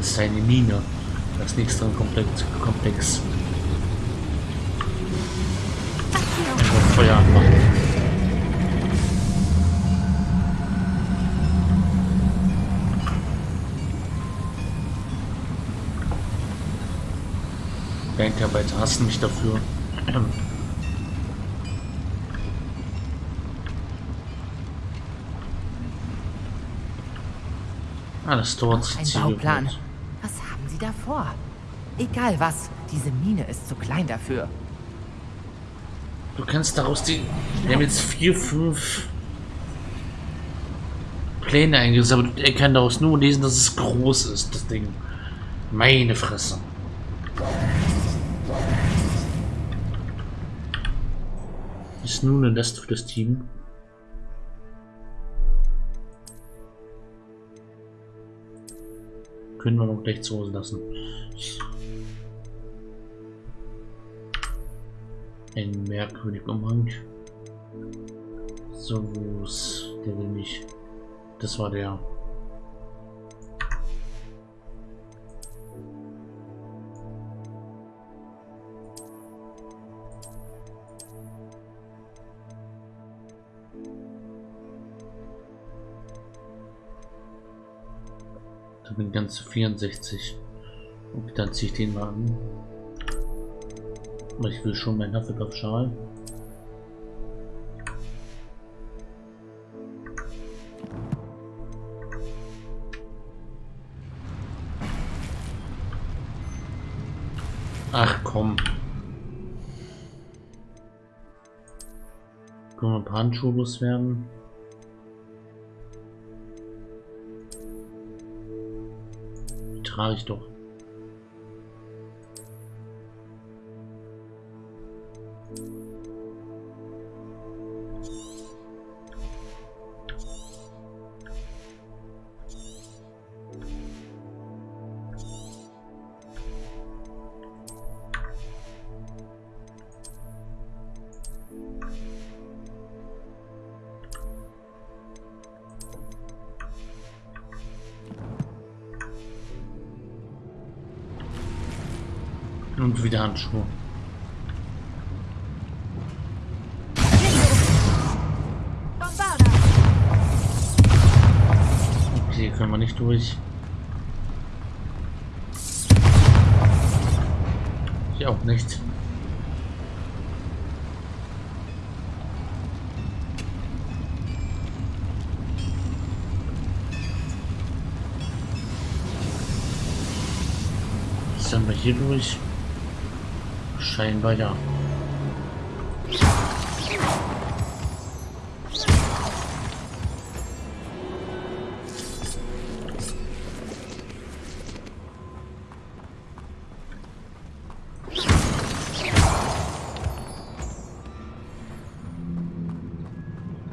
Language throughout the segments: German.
Das ist eine Mine. Das nächste Komplex. Komplex. Einfach Feuer anmachen. Bankarbeiter hassen mich dafür. Alles dort. Ein Bauplan. Was da vor? Egal was, diese Mine ist zu klein dafür. Du kannst daraus die... Wir haben jetzt vier, fünf Pläne eingesetzt, aber er kann daraus nur lesen, dass es groß ist, das Ding. Meine Fresse. Ist nun eine Last für das Team. Können wir noch gleich zu Hause lassen. Ein merkwürdiger Umhang. So, wo ist der will mich. Das war der. Ganze 64. Und dann ziehe ich den mal an. Ich will schon meinen Hufflepuff-Schal. Ach komm. Können wir ein paar Handschuhe loswerden? Die trage ich Und wieder Handschuhe. Okay, können wir nicht durch. Ich auch nicht. Hier durch? Scheinbar ja.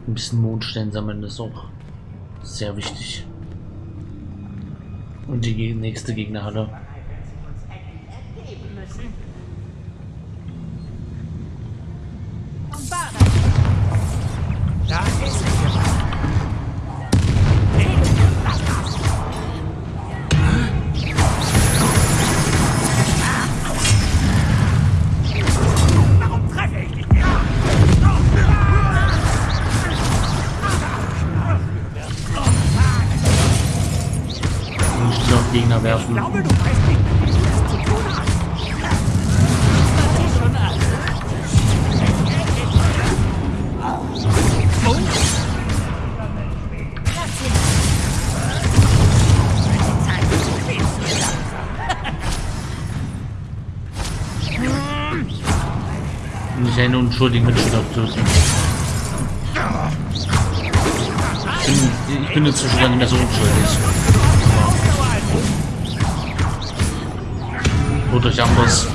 Ein bisschen Mondstein sammeln ist auch sehr wichtig. Und die nächste Gegnerhalle. Nicht einen unschuldigen Mitspieler töten. Ich bin, ich bin inzwischen gar nicht mehr so unschuldig. Holt euch Amboss.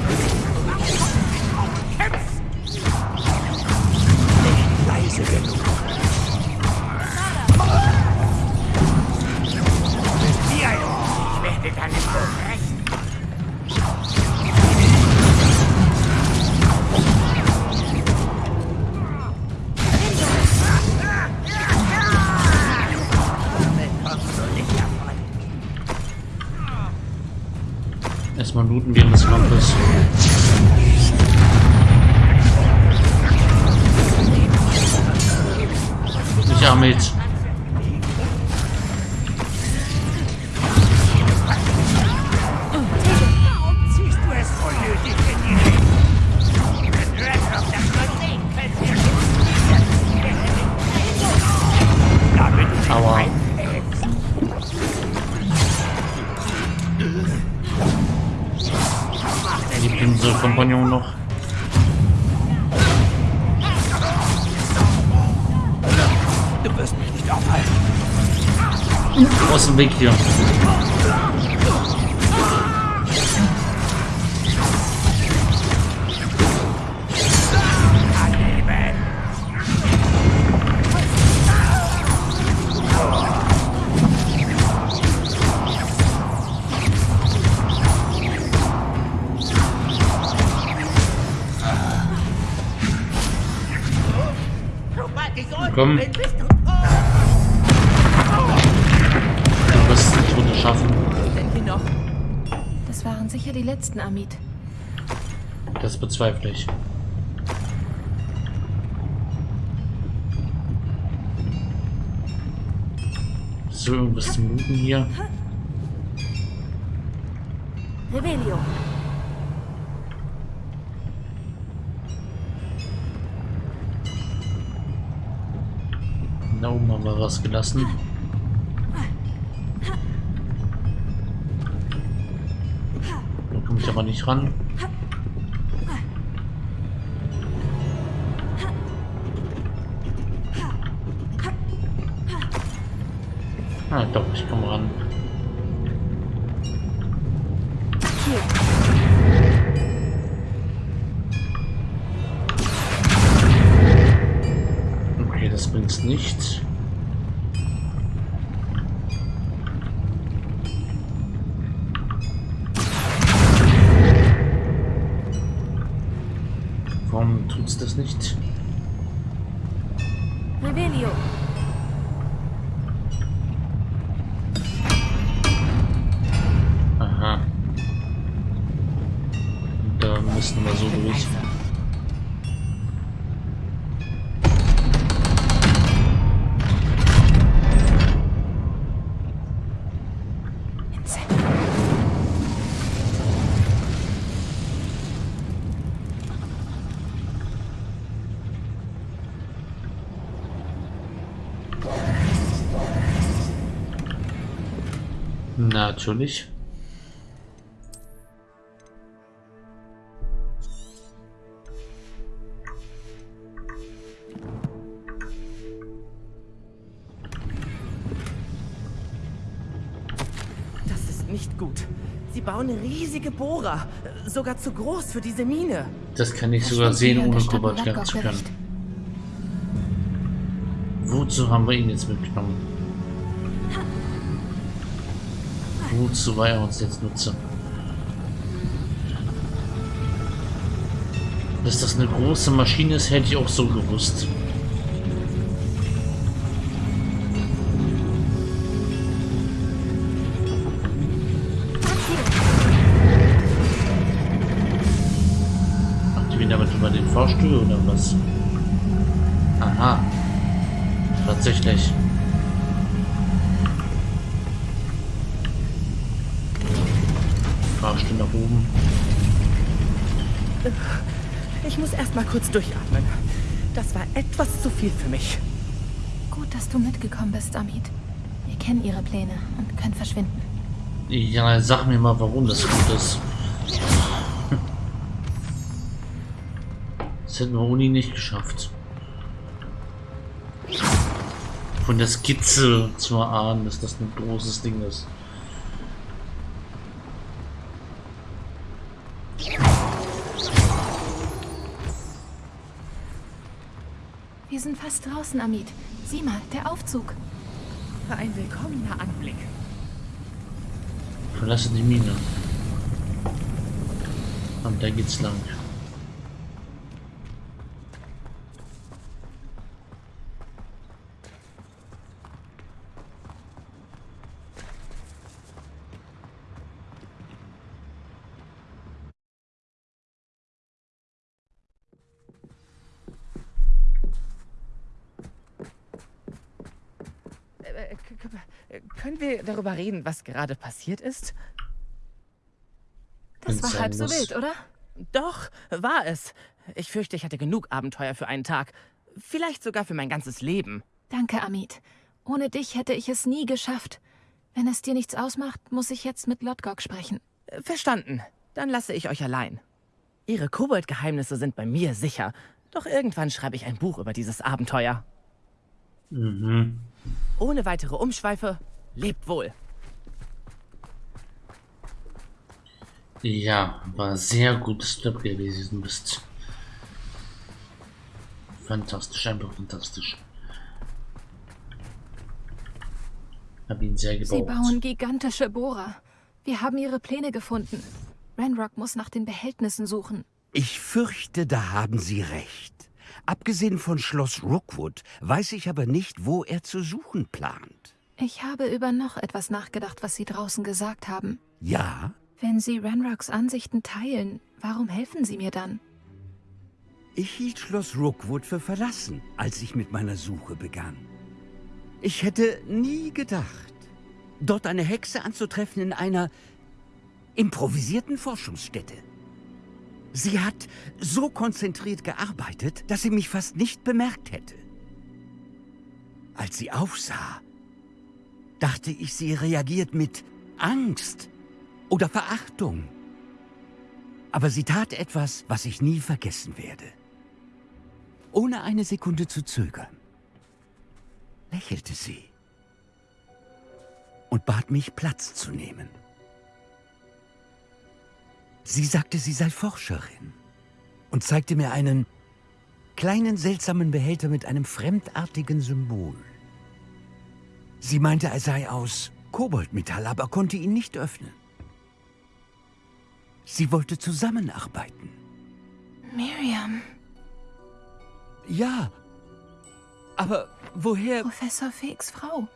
Aus dem Weg hier. Bezweifle ich. So, irgendwas zum Looten hier. Rebellion. Da oben haben wir was gelassen. Da komme ich aber nicht ran. Natürlich. Das ist nicht gut. Sie bauen riesige Bohrer, sogar zu groß für diese Mine. Das kann ich Das sogar sehen, ohne Monaco zu können. Wozu haben wir ihn jetzt mitgenommen? War er uns jetzt nutze? Dass das eine große Maschine ist, hätte ich auch so gewusst. Macht die wieder mit über den Fahrstuhl oder was? Aha. Tatsächlich. Fahrstuhl nach oben. Ich muss erst mal kurz durchatmen. Das war etwas zu viel für mich. Gut, dass du mitgekommen bist, Amit. Wir kennen ihre Pläne und können verschwinden. Ja, sag mir mal, warum das gut ist. Das hätten wir Uni nicht geschafft. Von der Skizze zu erahnen, dass das ein großes Ding ist. Fast draußen, Amit. Sieh mal, der Aufzug. Ein willkommener Anblick. Verlasse die Mine. Und da geht's lang. Können wir darüber reden, was gerade passiert ist? Das Wenn's war halb so wild, oder? Doch, war es. Ich fürchte, ich hatte genug Abenteuer für einen Tag. Vielleicht sogar für mein ganzes Leben. Danke, Amit. Ohne dich hätte ich es nie geschafft. Wenn es dir nichts ausmacht, muss ich jetzt mit Lodgok sprechen. Verstanden. Dann lasse ich euch allein. Ihre Kobold-Geheimnisse sind bei mir sicher. Doch irgendwann schreibe ich ein Buch über dieses Abenteuer. Mhm. Ohne weitere Umschweife, lebt wohl. Ja, war sehr gut, dass du dabei gewesen bist. Fantastisch, einfach fantastisch. Hab ihn sehr gebaut. Sie bauen gigantische Bohrer. Wir haben ihre Pläne gefunden. Renrock muss nach den Behältnissen suchen. Ich fürchte, da haben Sie recht. Abgesehen von Schloss Rookwood weiß ich aber nicht, wo er zu suchen plant. Ich habe über noch etwas nachgedacht, was Sie draußen gesagt haben. Ja, Wenn Sie Renrocks Ansichten teilen, warum helfen Sie mir dann? ich hielt Schloss Rookwood für verlassen, als ich mit meiner Suche begann. Ich hätte nie gedacht, dort eine Hexe anzutreffen in einer improvisierten Forschungsstätte. Sie hat so konzentriert gearbeitet, dass sie mich fast nicht bemerkt hätte. Als sie aufsah, dachte ich, sie reagiert mit Angst oder Verachtung. Aber sie tat etwas, was ich nie vergessen werde. Ohne eine Sekunde zu zögern, lächelte sie und bat mich, Platz zu nehmen. Sie sagte, sie sei Forscherin und zeigte mir einen kleinen seltsamen Behälter mit einem fremdartigen Symbol. Sie meinte, er sei aus Koboldmetall, aber konnte ihn nicht öffnen. Sie wollte zusammenarbeiten. Miriam, Ja, aber woher... Professor Feeks Frau.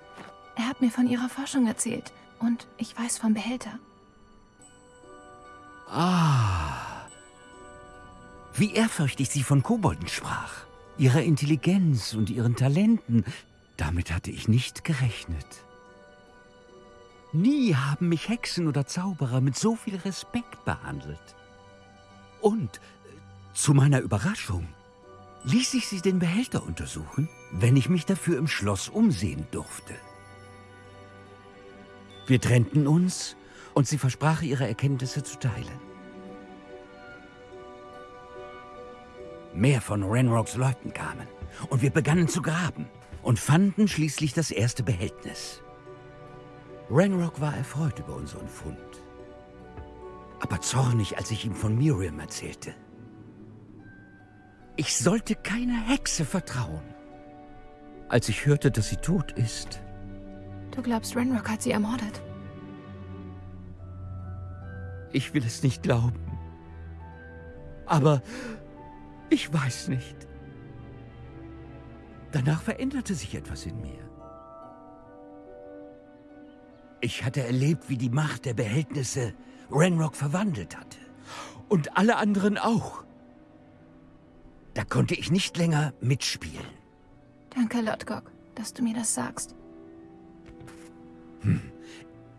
Er hat mir von ihrer Forschung erzählt. Und ich weiß vom Behälter. Ah. Wie ehrfürchtig sie von Kobolden sprach. Ihrer Intelligenz und ihren Talenten. Damit hatte ich nicht gerechnet. Nie haben mich Hexen oder Zauberer mit so viel Respekt behandelt. Und, äh, zu meiner Überraschung, ließ ich sie den Behälter untersuchen, wenn ich mich dafür im Schloss umsehen durfte. Wir trennten uns und sie versprach, ihre Erkenntnisse zu teilen. Mehr von Renrocks Leuten kamen und wir begannen zu graben und fanden schließlich das erste Behältnis. Renrock war erfreut über unseren Fund, aber zornig, als ich ihm von Miriam erzählte. Ich sollte keiner Hexe vertrauen. Als ich hörte, dass sie tot ist, Du glaubst, Renrock hat sie ermordet? Ich will es nicht glauben. Aber ich weiß nicht. Danach veränderte sich etwas in mir. Ich hatte erlebt, wie die Macht der Behältnisse Renrock verwandelt hatte. Und alle anderen auch. Da konnte ich nicht länger mitspielen. Danke, Lodgok, dass du mir das sagst.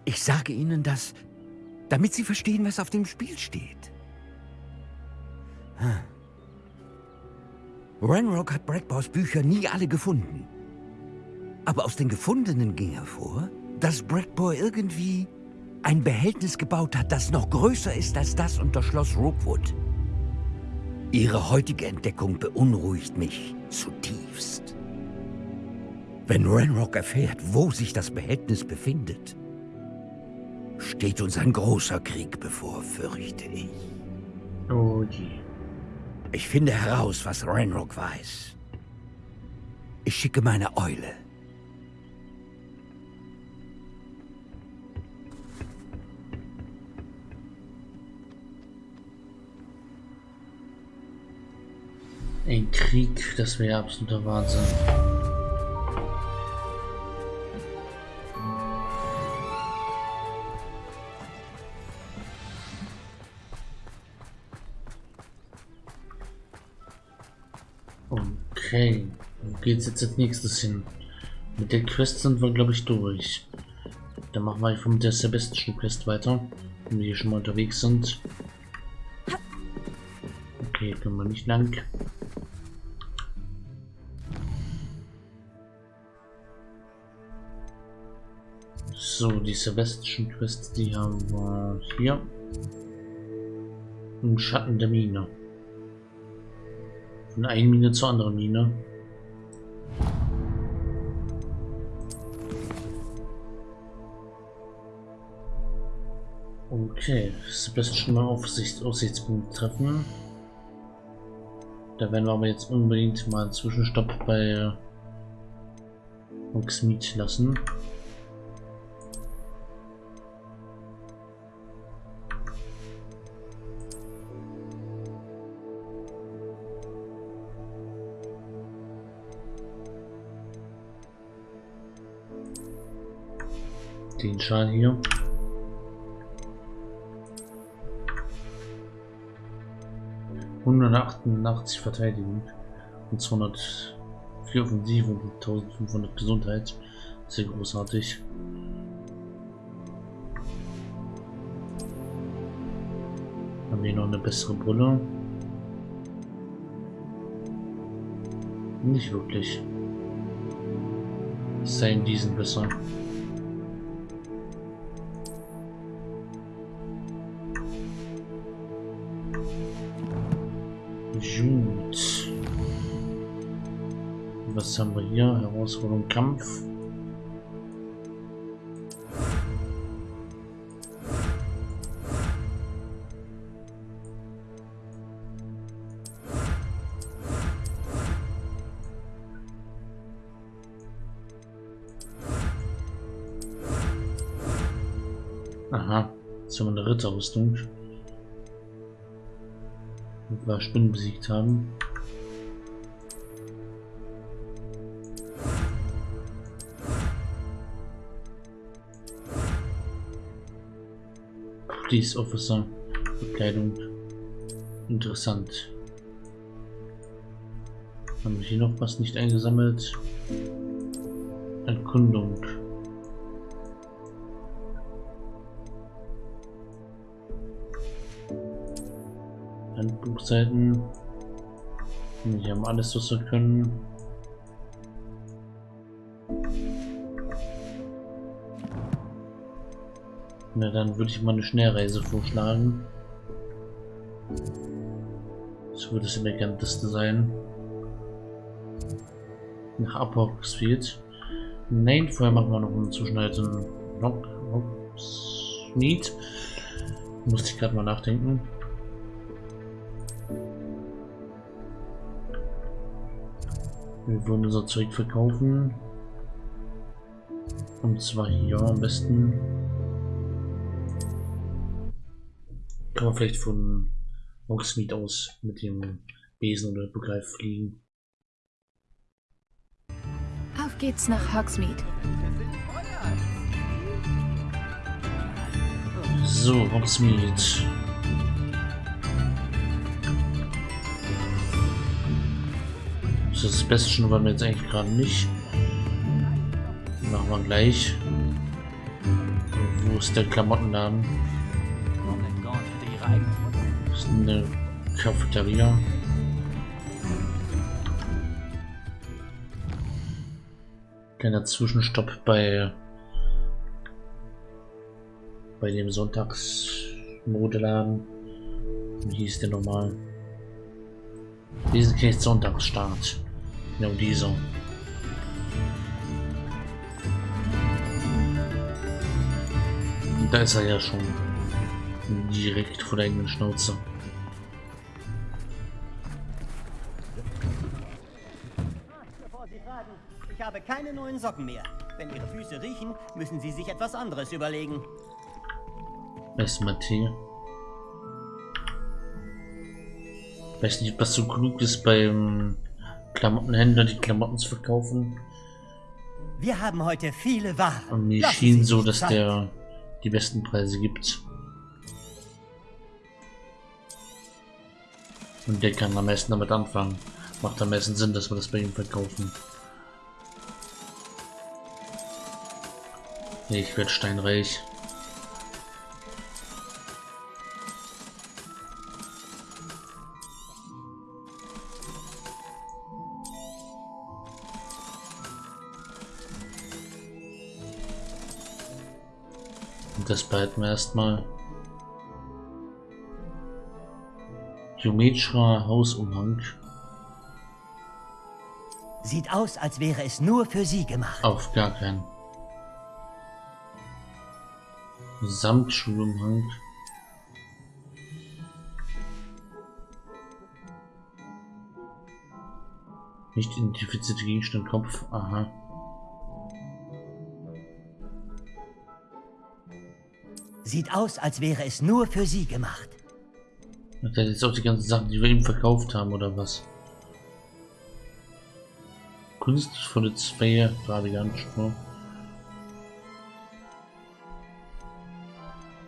Ich sage Ihnen das, damit Sie verstehen, was auf dem Spiel steht. Hm. Renrock hat Brackbaus Bücher nie alle gefunden. Aber aus den gefundenen ging hervor, dass Brackbow irgendwie ein Behältnis gebaut hat, das noch größer ist als das unter Schloss Rookwood. Ihre heutige Entdeckung beunruhigt mich zutiefst. Wenn Renrock erfährt, wo sich das Behältnis befindet, steht uns ein großer Krieg bevor, fürchte ich. Oh je. Ich finde heraus, was Renrock weiß. Ich schicke meine Eule. Ein Krieg, das wäre absoluter Wahnsinn. Okay, wo geht's jetzt als nächstes hin? Mit der Quest sind wir, glaube ich, durch. Dann machen wir einfach mit der Sebastian Quest weiter, wenn wir hier schon mal unterwegs sind. Okay, können wir nicht lang. So, die Sebastian Quest, die haben wir hier. Im Schatten der Mine. Von einer Mine zur anderen Mine. Okay, Sebastian mal Aufsicht, Aussichtspunkt treffen. Da werden wir aber jetzt unbedingt mal einen Zwischenstopp bei Hogsmeade lassen. Den Schal hier. Hundertachtundachtzig Verteidigung und 204 Offensive und 1500 Gesundheit. Sehr großartig. Haben wir noch eine bessere Brille? Nicht wirklich. Sein diesen besser. Was haben wir hier? Herausforderung Kampf. Aha, jetzt haben wir eine Ritterrüstung wir Spinnen besiegt haben. Police Officer, Bekleidung. Interessant. Haben wir hier noch was nicht eingesammelt? Erkundung. Handbuchseiten. Die haben alles, was wir können. Na, dann würde ich mal eine Schnellreise vorschlagen. Das würde das eleganteste sein. Nach Apoxfield. Nein, vorher machen wir noch eine Zwischenhaltung. Nope, nope. Need. Musste ich gerade mal nachdenken. Wir wollen unser Zeug verkaufen. Und zwar hier am besten. Kann man vielleicht von Hogsmeade aus mit dem Besen oder Begreif fliegen. Auf geht's nach Hogsmeade. So, Hogsmeade. Das ist das Beste schon, weil wir jetzt eigentlich gerade nicht. Machen wir gleich. Wo ist der Klamottenladen? Eine Cafeteria. Kleiner Zwischenstopp bei bei dem Sonntagsmodeladen. Wie hieß der nochmal? Wesentlich Sonntagsstart. Genau dieser. Da ist er ja schon direkt vor der eigenen Schnauze. Habe keine neuen Socken mehr. Wenn Ihre Füße riechen, müssen Sie sich etwas anderes überlegen. Erstmal Tee. Weiß nicht, was so klug ist beim Klamottenhändler, die Klamotten zu verkaufen. Wir haben heute viele Waren. Und mir schien so, dass Zeit. der die besten Preise gibt. Und der kann am meisten damit anfangen. Macht am meisten Sinn, dass wir das bei ihm verkaufen. Ich werde steinreich. Und das behalten wir erstmal. Geometrischer Hausumhang. Sieht aus, als wäre es nur für Sie gemacht. Auf gar keinen. Samtschulumhang. Nicht identifizierte Gegenstand Kopf. Aha. Sieht aus, als wäre es nur für Sie gemacht. Das sind jetzt auch die ganzen Sachen, die wir ihm verkauft haben, oder was? Kunstvolle Zweier, gerade ganz schön.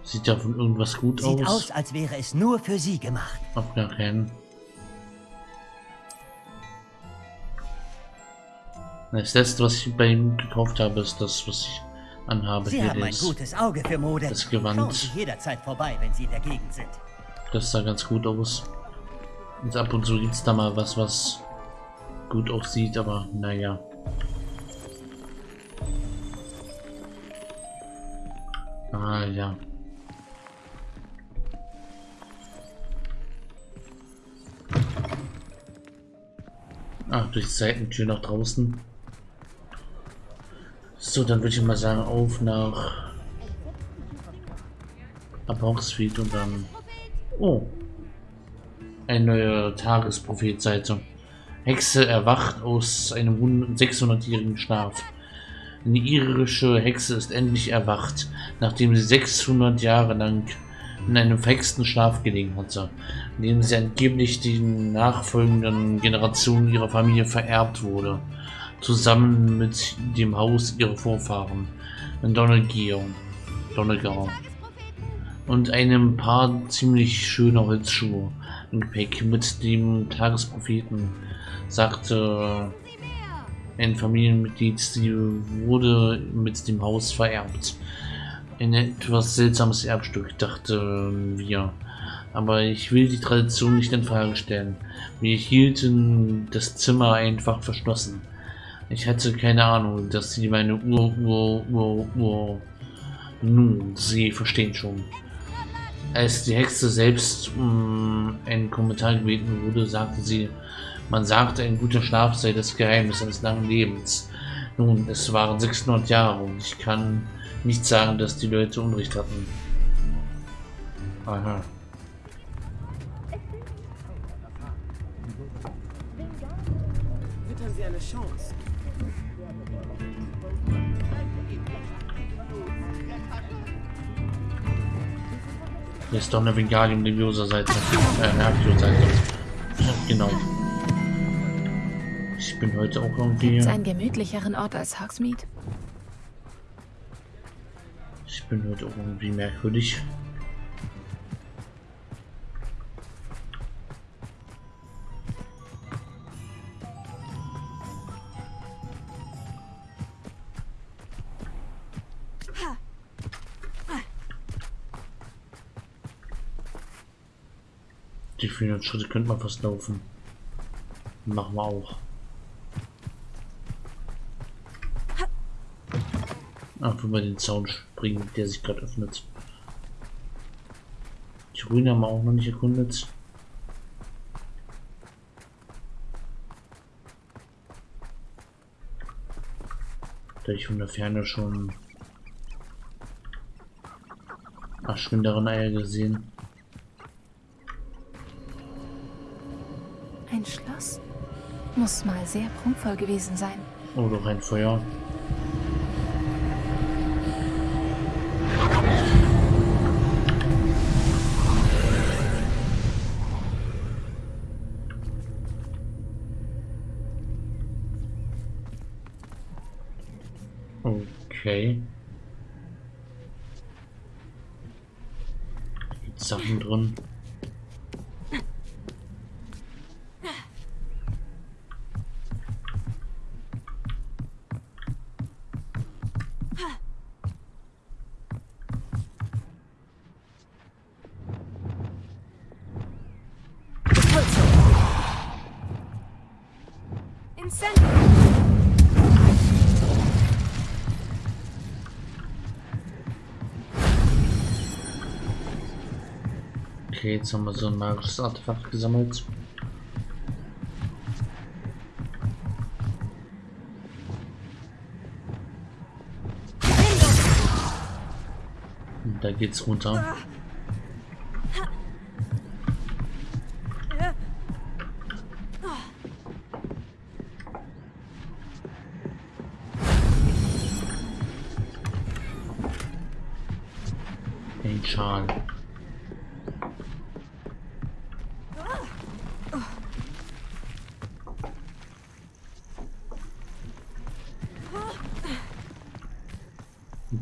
Sieht ja von irgendwas gut Sieht aus. aus, als wäre es nur für Sie gemacht. Auf gar keinen. Das letzte, was ich bei ihm gekauft habe, ist das, was ich anhabe. Sie Hier haben ein das, gutes Auge für Mode. das Gewand. Schauen Sie jederzeit vorbei, wenn Sie in der Gegend sind. das sah ganz gut aus. Und ab und zu gibt es da mal was, was gut aussieht, aber naja. Ah ja. Ah, durch die Seitentür nach draußen. So, dann würde ich mal sagen, auf nach Aborgsfield und dann... Oh. Eine neue Tagesprophet-Seite. Hexe erwacht aus einem 600-jährigen Schlaf. Eine irische Hexe ist endlich erwacht, nachdem sie 600 Jahre lang in einem verhexten Schlaf gelegen hatte, in dem sie angeblich den nachfolgenden Generationen ihrer Familie vererbt wurde, zusammen mit dem Haus ihrer Vorfahren, in Donegal. Und einem paar ziemlich schöner Holzschuhe im Gepäck mit dem Tagespropheten, sagte ein Familienmitglied, sie wurde mit dem Haus vererbt. Ein etwas seltsames Erbstück, dachten wir. Aber ich will die Tradition nicht in Frage stellen. Wir hielten das Zimmer einfach verschlossen. Ich hatte keine Ahnung, dass sie meine Ur, Ur, Ur, Ur. Nun, Sie verstehen schon. Als die Hexe selbst um einen Kommentar gebeten wurde, sagte sie, man sagte, ein guter Schlaf sei das Geheimnis eines langen Lebens. Nun, es waren 600 Jahre und ich kann nicht sagen, dass die Leute Unrecht hatten. Aha. Wittern Sie eine Chance. Hier ist doch eine Vingalium Leviosa Seite. Äh, Nervio Seite. Genau. Ich bin heute auch irgendwie. Gibt's einen gemütlicheren Ort als Hogsmeade? Ich bin heute irgendwie merkwürdig. Die 400 Schritte könnte man fast laufen. Machen wir auch. Einfach mal den Zaun springen, der sich gerade öffnet. Die Ruine haben wir auch noch nicht erkundet. Da ich von der Ferne schon verschwinderen Eier gesehen. Ein Schloss? Muss mal sehr prunkvoll gewesen sein. Oh, doch ein Feuer. Okay. Sachen drin? Okay, jetzt haben wir so ein magisches Artefakt gesammelt. Da geht's runter. Ein Schal.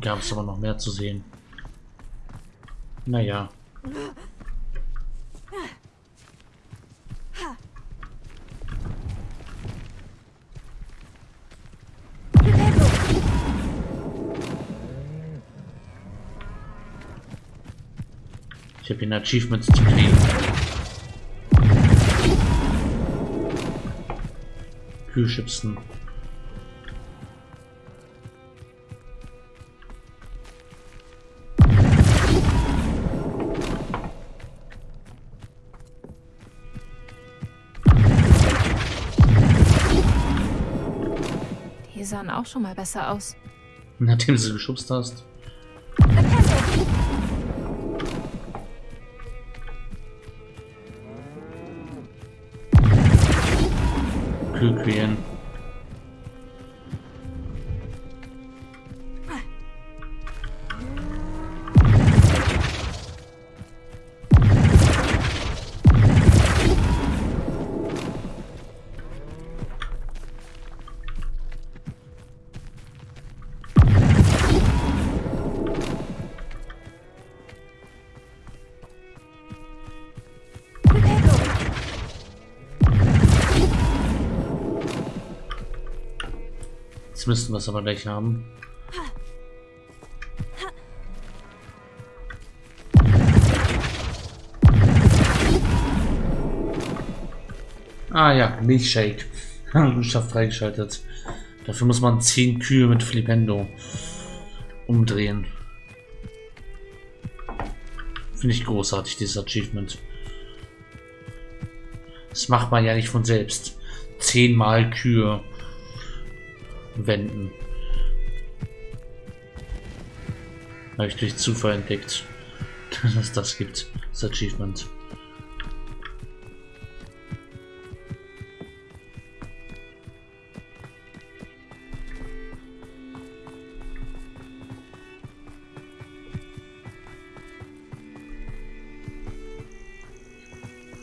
Gab es aber noch mehr zu sehen. Naja. Ich habe ein Achievement zu kriegen. Kühlschipsen. Sahen auch schon mal besser aus. Nachdem du sie geschubst hast. Kühlquälen. Jetzt müssten wir es aber gleich haben. Ah ja, Milchshake. Schafft freigeschaltet. Dafür muss man 10 Kühe mit Flipendo umdrehen. Finde ich großartig, dieses Achievement. Das macht man ja nicht von selbst. Zehnmal Kühe wenden. Habe ich durch Zufall entdeckt, dass es das gibt, das Achievement.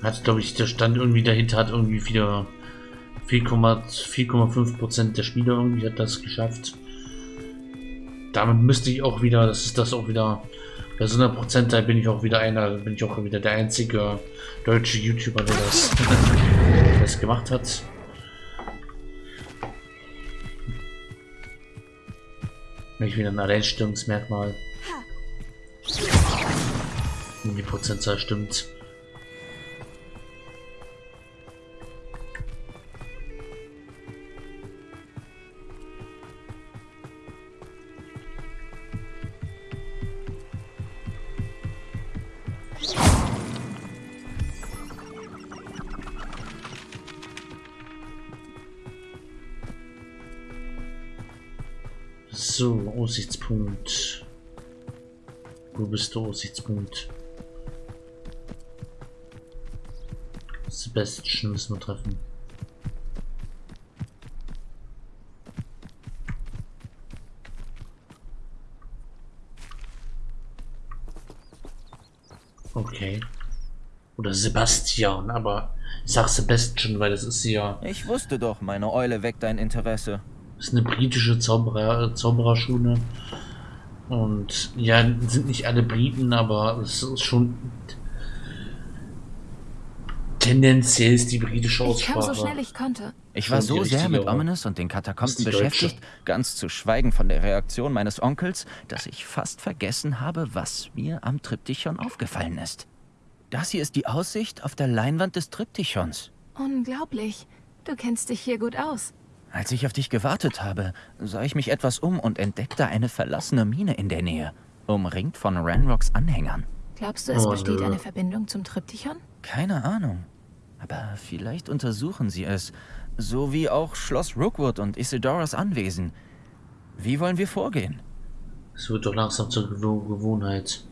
Hat, glaube ich, der Stand irgendwie dahinter hat irgendwie wieder 4,5 Prozent der Spieler irgendwie hat das geschafft. Damit müsste ich auch wieder, das ist das auch wieder, bei so einer Prozentzahl bin ich auch wieder einer, bin ich auch wieder der einzige deutsche YouTuber, der das, das gemacht hat. Nämlich wieder ein Alleinstellungsmerkmal. Wenn die Prozentzahl stimmt. So, Aussichtspunkt. Wo bist du, Aussichtspunkt? Sebastian müssen wir treffen. Okay. Oder Sebastian, aber ich sag Sebastian, weil das ist ja Ich wusste doch, meine Eule weckt dein Interesse. Ist eine britische Zauberer, Zaubererschule. Und ja, sind nicht alle Briten, aber es ist schon tendenziell ist die britische Ich kam Aussprache. so schnell ich konnte. Ich war so sehr mit Ominous und den Katakomben die deutsche. beschäftigt, ganz zu schweigen von der Reaktion meines Onkels, dass ich fast vergessen habe, was mir am Triptychon aufgefallen ist. Das hier ist die Aussicht auf der Leinwand des Triptychons. Unglaublich. Du kennst dich hier gut aus. Als ich auf dich gewartet habe, sah ich mich etwas um und entdeckte eine verlassene Mine in der Nähe, umringt von Ranrocks Anhängern. Glaubst du, es Oh, besteht nö. eine Verbindung zum Triptychon? Keine Ahnung. Aber vielleicht untersuchen sie es. So wie auch Schloss Rookwood und Isidoras Anwesen. Wie wollen wir vorgehen? Es wird doch langsam zur Gewo Gewohnheit.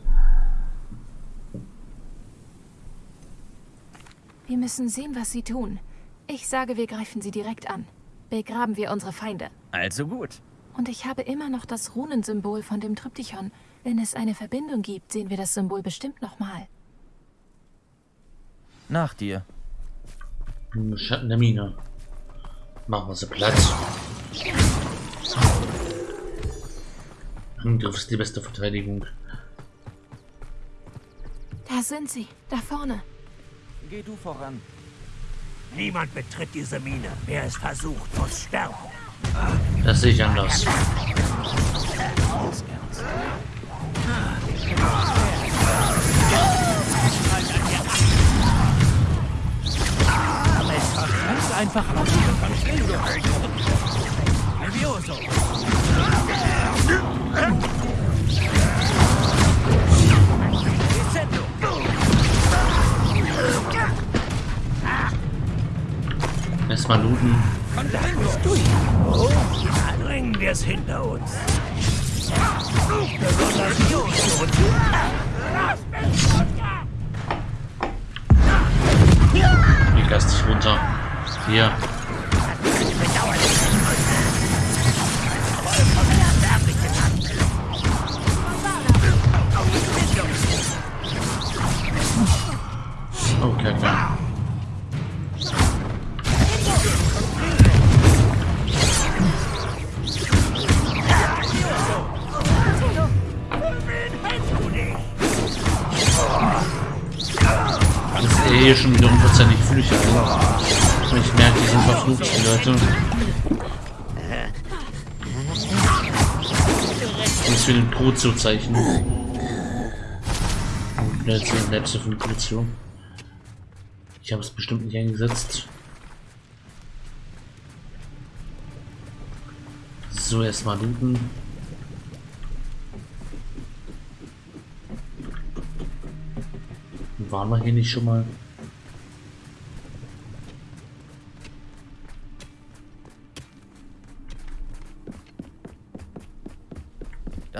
Wir müssen sehen, was sie tun. Ich sage, wir greifen sie direkt an. Begraben wir unsere Feinde. Also gut. Und ich habe immer noch das Runensymbol von dem Triptychon. Wenn es eine Verbindung gibt, sehen wir das Symbol bestimmt nochmal. Nach dir. Im Schatten der Mine. Machen wir sie Platz. Angriff ist die beste Verteidigung. Da sind sie, da vorne. Geh du voran. Niemand betritt diese Mine. Wer es versucht, muss sterben. Das sehe ich anders. Ganz einfach ab. Levioso! Erstmal looten. Dann bringen wir es hinter uns. Ich lass dich runter. Hier. Den Crucio-Zeichen. Letzte, von. Ich habe es bestimmt nicht eingesetzt. So, erstmal looten. Waren wir hier nicht schon mal?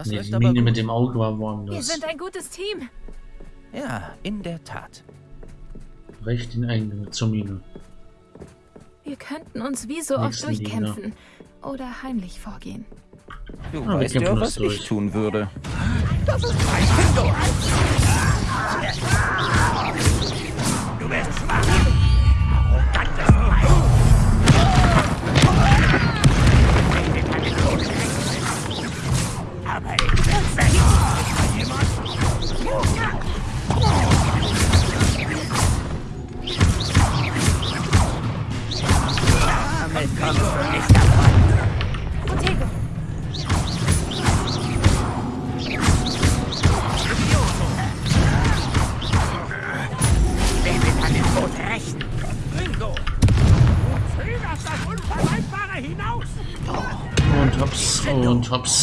Das Nee, ist die aber Mine gut. mit dem Auge war Wir woanders. sind ein gutes Team. Ja, in der Tat. Recht den Eingang zur Mine. Wir könnten uns wie so oft Nächsten Gegner. durchkämpfen. Oder heimlich vorgehen. Du Ah, wir weißt ja, was durch. ich tun würde. Du bist schwach! Wer wird an den Tod rächen? Ringo! Du zögerst das Unvermeidbare hinaus! Und hops, und hops.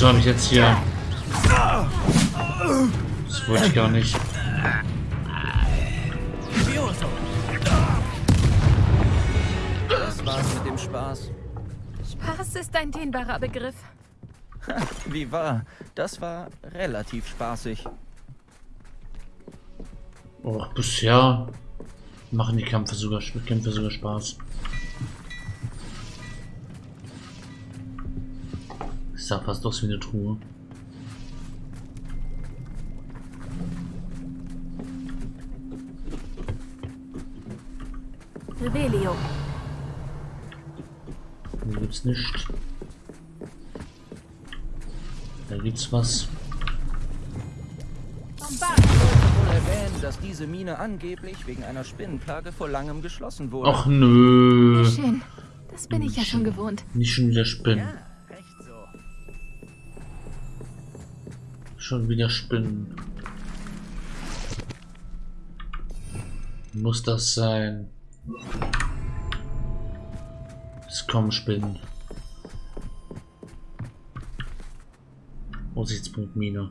Wieso habe ich jetzt hier... Das wollte ich gar nicht. Das war's mit dem Spaß. Spaß ist ein dehnbarer Begriff. Wie war? Das war relativ spaßig. Oh, bisher machen die Kämpfe sogar, Kämpfe sogar Spaß. Das sah fast aus wie eine Truhe. Rebellion. Hier gibt's nicht. Da gibt's was. wohl erwähnen, dass diese Mine angeblich wegen einer Spinnenplage vor langem geschlossen wurde. Ach nö. Schön. Das bin ich ja schon gewohnt. Nicht schon wieder Spinnen. Ja, recht so. Schon wieder Spinnen. Muss das sein? Es kommen Spinnen. Aussichtspunkt Mine.